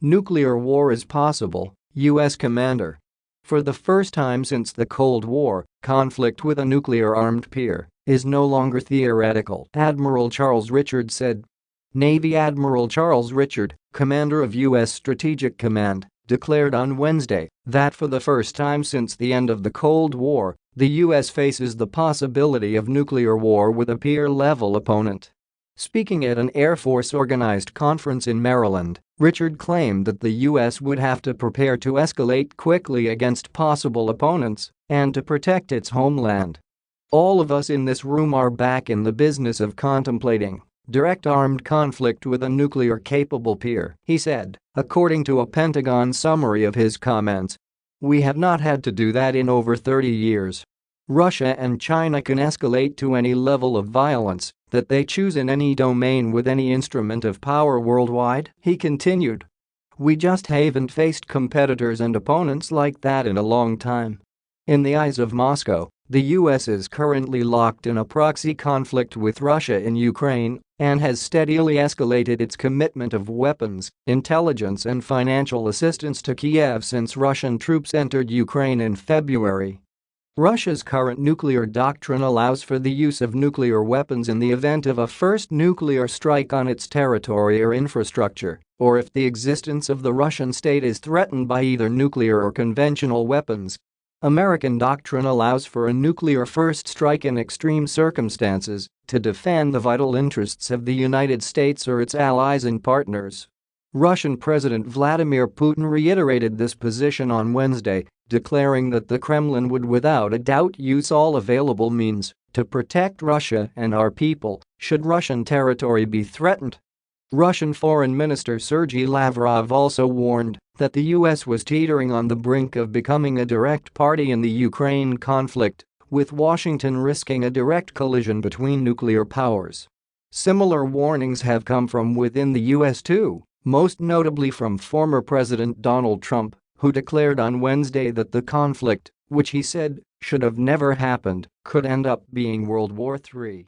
Nuclear war is possible, U.S. commander. For the first time since the Cold War, conflict with a nuclear-armed peer is no longer theoretical, Admiral Charles Richard said. Navy Admiral Charles Richard, commander of U.S. Strategic Command, declared on Wednesday that for the first time since the end of the Cold War, the U.S. faces the possibility of nuclear war with a peer-level opponent. Speaking at an Air Force-organized conference in Maryland, Richard claimed that the U.S. would have to prepare to escalate quickly against possible opponents and to protect its homeland. All of us in this room are back in the business of contemplating direct armed conflict with a nuclear-capable peer, he said, according to a Pentagon summary of his comments. We have not had to do that in over 30 years. Russia and China can escalate to any level of violence that they choose in any domain with any instrument of power worldwide, he continued. We just haven't faced competitors and opponents like that in a long time. In the eyes of Moscow, the US is currently locked in a proxy conflict with Russia in Ukraine and has steadily escalated its commitment of weapons, intelligence and financial assistance to Kiev since Russian troops entered Ukraine in February. Russia's current nuclear doctrine allows for the use of nuclear weapons in the event of a first nuclear strike on its territory or infrastructure, or if the existence of the Russian state is threatened by either nuclear or conventional weapons, American doctrine allows for a nuclear first strike in extreme circumstances to defend the vital interests of the United States or its allies and partners. Russian President Vladimir Putin reiterated this position on Wednesday, declaring that the Kremlin would without a doubt use all available means to protect Russia and our people should Russian territory be threatened. Russian Foreign Minister Sergei Lavrov also warned that the US was teetering on the brink of becoming a direct party in the Ukraine conflict, with Washington risking a direct collision between nuclear powers. Similar warnings have come from within the US too, most notably from former President Donald Trump, who declared on Wednesday that the conflict, which he said should have never happened, could end up being World War III.